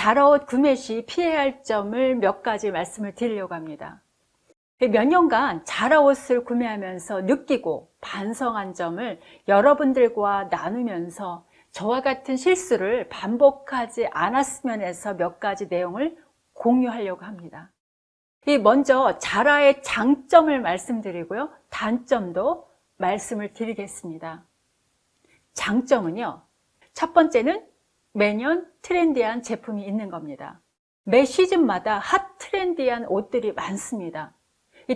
자라옷 구매 시 피해야 할 점을 몇 가지 말씀을 드리려고 합니다. 몇 년간 자라옷을 구매하면서 느끼고 반성한 점을 여러분들과 나누면서 저와 같은 실수를 반복하지 않았으면 해서 몇 가지 내용을 공유하려고 합니다. 먼저 자라의 장점을 말씀드리고요. 단점도 말씀을 드리겠습니다. 장점은요. 첫 번째는 매년 트렌디한 제품이 있는 겁니다. 매 시즌마다 핫 트렌디한 옷들이 많습니다.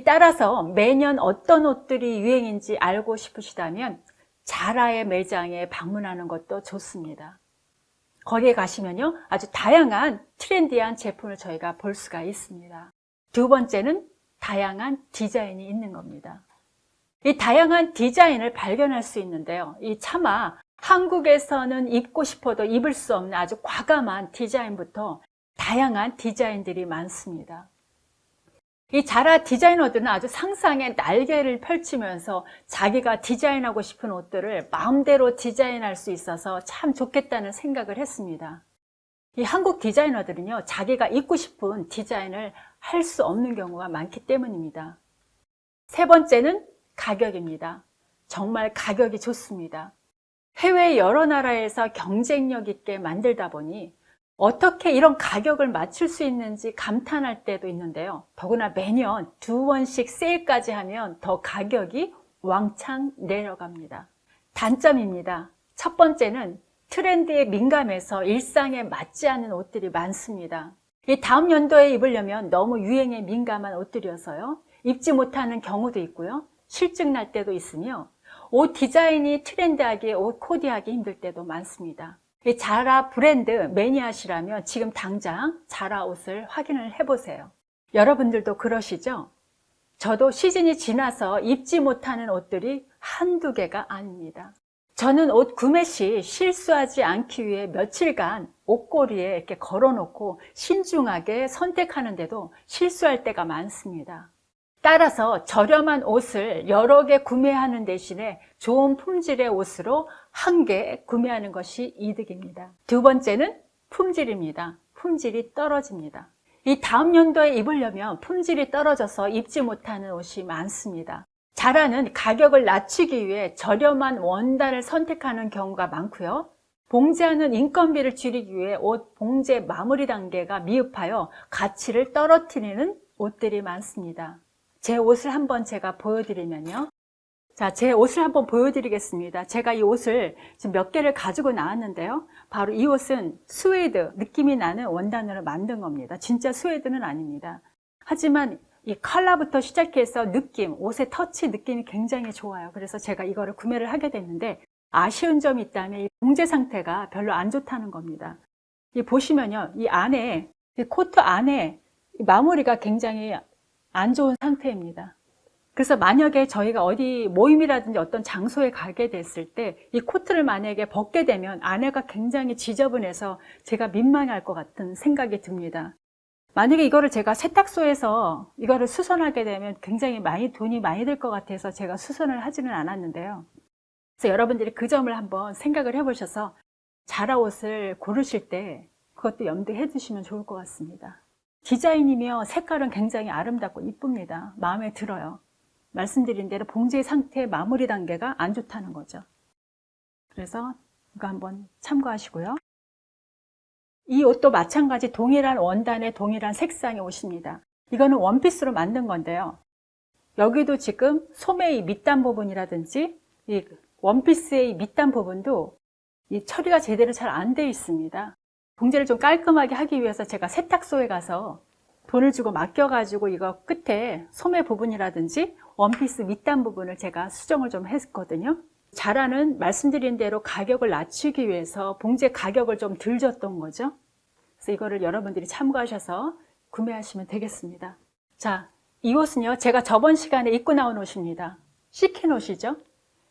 따라서 매년 어떤 옷들이 유행인지 알고 싶으시다면 자라의 매장에 방문하는 것도 좋습니다. 거기에 가시면요 아주 다양한 트렌디한 제품을 저희가 볼 수가 있습니다. 두 번째는 다양한 디자인이 있는 겁니다. 이 다양한 디자인을 발견할 수 있는데요. 이 차마 한국에서는 입고 싶어도 입을 수 없는 아주 과감한 디자인부터 다양한 디자인들이 많습니다. 이 자라 디자이너들은 아주 상상의 날개를 펼치면서 자기가 디자인하고 싶은 옷들을 마음대로 디자인할 수 있어서 참 좋겠다는 생각을 했습니다. 이 한국 디자이너들은요, 자기가 입고 싶은 디자인을 할 수 없는 경우가 많기 때문입니다. 세 번째는 가격입니다. 정말 가격이 좋습니다. 해외 여러 나라에서 경쟁력 있게 만들다 보니 어떻게 이런 가격을 맞출 수 있는지 감탄할 때도 있는데요. 더구나 매년 두 번씩 세일까지 하면 더 가격이 왕창 내려갑니다. 단점입니다. 첫 번째는 트렌드에 민감해서 일상에 맞지 않는 옷들이 많습니다. 이 다음 연도에 입으려면 너무 유행에 민감한 옷들이어서요. 입지 못하는 경우도 있고요. 실증 날 때도 있으며 옷 디자인이 트렌드하게 옷 코디하기 힘들 때도 많습니다. 자라 브랜드 매니아시라면 지금 당장 자라 옷을 확인을 해보세요. 여러분들도 그러시죠? 저도 시즌이 지나서 입지 못하는 옷들이 한두 개가 아닙니다. 저는 옷 구매 시 실수하지 않기 위해 며칠간 옷걸이에 이렇게 걸어놓고 신중하게 선택하는데도 실수할 때가 많습니다. 따라서 저렴한 옷을 여러 개 구매하는 대신에 좋은 품질의 옷으로 한 개 구매하는 것이 이득입니다. 두 번째는 품질입니다. 품질이 떨어집니다. 이 다음 연도에 입으려면 품질이 떨어져서 입지 못하는 옷이 많습니다. 자라는 가격을 낮추기 위해 저렴한 원단을 선택하는 경우가 많고요. 봉제하는 인건비를 줄이기 위해 옷 봉제 마무리 단계가 미흡하여 가치를 떨어뜨리는 옷들이 많습니다. 제 옷을 한번 제가 보여드리면요. 자, 제 옷을 한번 보여드리겠습니다. 제가 이 옷을 지금 몇 개를 가지고 나왔는데요. 바로 이 옷은 스웨이드 느낌이 나는 원단으로 만든 겁니다. 진짜 스웨이드는 아닙니다. 하지만 이 컬러부터 시작해서 느낌, 옷의 터치 느낌이 굉장히 좋아요. 그래서 제가 이거를 구매를 하게 됐는데 아쉬운 점이 있다면 이 봉제 상태가 별로 안 좋다는 겁니다. 이 보시면요. 이 안에, 이 코트 안에 마무리가 굉장히 안 좋은 상태입니다. 그래서 만약에 저희가 어디 모임이라든지 어떤 장소에 가게 됐을 때 이 코트를 만약에 벗게 되면 안에가 굉장히 지저분해서 제가 민망할 것 같은 생각이 듭니다. 만약에 이거를 제가 세탁소에서 이거를 수선하게 되면 굉장히 많이 돈이 많이 들 것 같아서 제가 수선을 하지는 않았는데요. 그래서 여러분들이 그 점을 한번 생각을 해보셔서 자라 옷을 고르실 때 그것도 염두해 두시면 좋을 것 같습니다. 디자인이며 색깔은 굉장히 아름답고 이쁩니다. 마음에 들어요. 말씀드린 대로 봉제 상태 마무리 단계가 안 좋다는 거죠. 그래서 이거 한번 참고하시고요. 이 옷도 마찬가지 동일한 원단의 동일한 색상의 옷입니다. 이거는 원피스로 만든 건데요. 여기도 지금 소매의 밑단 부분이라든지 이 원피스의 밑단 부분도 이 처리가 제대로 잘안 되어 있습니다. 봉제를 좀 깔끔하게 하기 위해서 제가 세탁소에 가서 돈을 주고 맡겨가지고 이거 끝에 소매 부분이라든지 원피스 밑단 부분을 제가 수정을 좀 했거든요. 자라는 말씀드린 대로 가격을 낮추기 위해서 봉제 가격을 좀덜 줬던 거죠. 그래서 이거를 여러분들이 참고하셔서 구매하시면 되겠습니다. 자, 이 옷은요. 제가 저번 시간에 입고 나온 옷입니다. 시킨 옷이죠.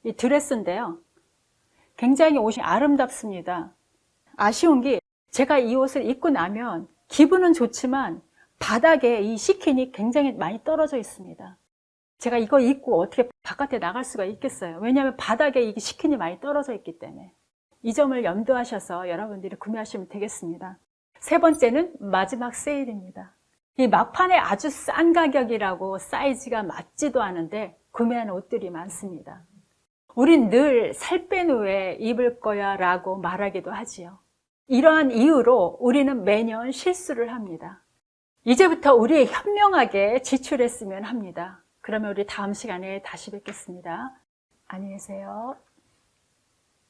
이 드레스인데요. 굉장히 옷이 아름답습니다. 아쉬운 게 제가 이 옷을 입고 나면 기분은 좋지만 바닥에 이 시킨이 굉장히 많이 떨어져 있습니다. 제가 이거 입고 어떻게 바깥에 나갈 수가 있겠어요. 왜냐하면 바닥에 이 시킨이 많이 떨어져 있기 때문에 이 점을 염두하셔서 여러분들이 구매하시면 되겠습니다. 세 번째는 마지막 세일입니다. 이 막판에 아주 싼 가격이라고 사이즈가 맞지도 않은데 구매하는 옷들이 많습니다. 우린 늘 살 뺀 후에 입을 거야 라고 말하기도 하지요. 이러한 이유로 우리는 매년 실수를 합니다. 이제부터 우리 현명하게 지출했으면 합니다. 그러면 우리 다음 시간에 다시 뵙겠습니다. 안녕히 계세요.